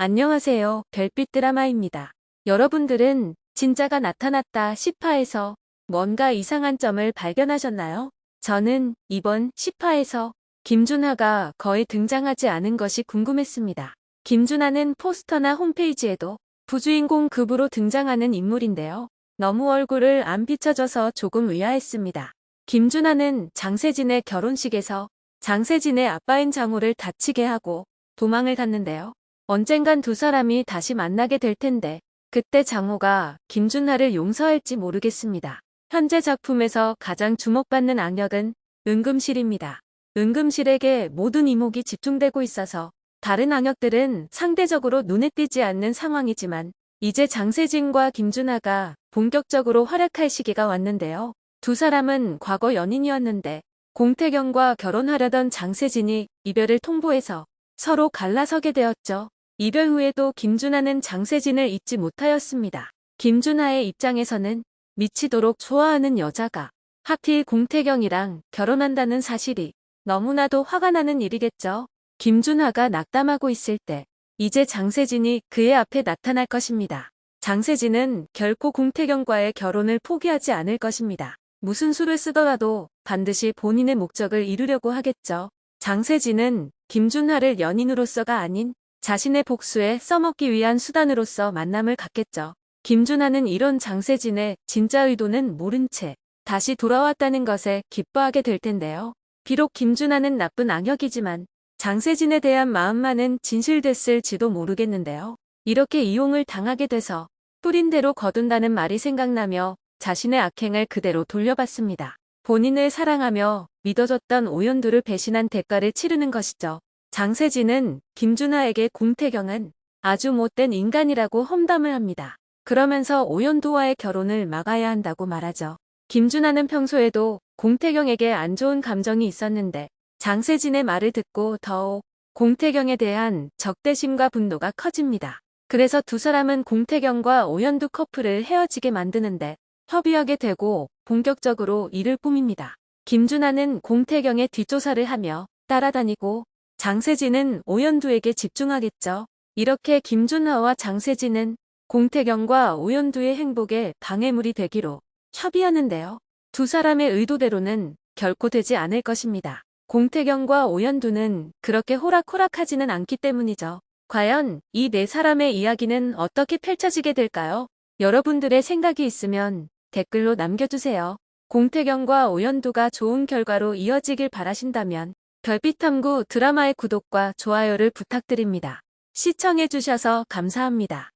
안녕하세요. 별빛 드라마입니다. 여러분들은 진짜가 나타났다 10화에서 뭔가 이상한 점을 발견하셨나요? 저는 이번 10화에서 김준하가 거의 등장하지 않은 것이 궁금했습니다. 김준하는 포스터나 홈페이지에도 부주인공 급으로 등장하는 인물인데요. 너무 얼굴을 안 비춰줘서 조금 의아했습니다. 김준하는 장세진의 결혼식에서 장세진의 아빠인 장우를 다치게 하고 도망을 갔는데요. 언젠간 두 사람이 다시 만나게 될 텐데 그때 장호가 김준하를 용서할지 모르겠습니다. 현재 작품에서 가장 주목받는 악역은 은금실입니다. 은금실에게 모든 이목이 집중되고 있어서 다른 악역들은 상대적으로 눈에 띄지 않는 상황이지만 이제 장세진과 김준하가 본격적으로 활약할 시기가 왔는데요. 두 사람은 과거 연인이었는데 공태경과 결혼하려던 장세진이 이별을 통보해서 서로 갈라서게 되었죠. 이별 후에도 김준하는 장세진을 잊지 못하였습니다. 김준하의 입장에서는 미치도록 좋아하는 여자가 하필 공태경이랑 결혼한다는 사실이 너무나도 화가 나는 일이겠죠. 김준하가 낙담하고 있을 때 이제 장세진이 그의 앞에 나타날 것입니다. 장세진은 결코 공태경과의 결혼을 포기하지 않을 것입니다. 무슨 수를 쓰더라도 반드시 본인의 목적을 이루려고 하겠죠. 장세진은 김준하를 연인으로서가 아닌 자신의 복수에 써먹기 위한 수단으로서 만남을 갖겠죠. 김준하는 이런 장세진의 진짜 의도는 모른 채 다시 돌아왔다는 것에 기뻐하게 될 텐데요. 비록 김준하는 나쁜 악역이지만 장세진에 대한 마음만은 진실됐을지도 모르겠는데요. 이렇게 이용을 당하게 돼서 뿌린 대로 거둔다는 말이 생각나며 자신의 악행을 그대로 돌려받습니다. 본인을 사랑하며 믿어줬던 오연두를 배신한 대가를 치르는 것이죠. 장세진은 김준하에게 공태경은 아주 못된 인간이라고 험담을 합니다. 그러면서 오연도와의 결혼을 막아야 한다고 말하죠. 김준하는 평소에도 공태경에게 안 좋은 감정이 있었는데 장세진의 말을 듣고 더욱 공태경에 대한 적대심과 분노가 커집니다. 그래서 두 사람은 공태경과 오연두 커플을 헤어지게 만드는데 협의하게 되고 본격적으로 일을 꾸밉니다. 김준하는 공태경의 뒷조사를 하며 따라다니고 장세진은 오연두에게 집중하겠죠. 이렇게 김준하와 장세진은 공태경과 오연두의 행복에 방해물이 되기로 협의하는데요. 두 사람의 의도대로는 결코 되지 않을 것입니다. 공태경과 오연두는 그렇게 호락호락하지는 않기 때문이죠. 과연 이 네 사람의 이야기는 어떻게 펼쳐지게 될까요? 여러분들의 생각이 있으면 댓글로 남겨주세요. 공태경과 오연두가 좋은 결과로 이어지길 바라신다면 별빛탐구 드라마의 구독과 좋아요를 부탁드립니다. 시청해주셔서 감사합니다.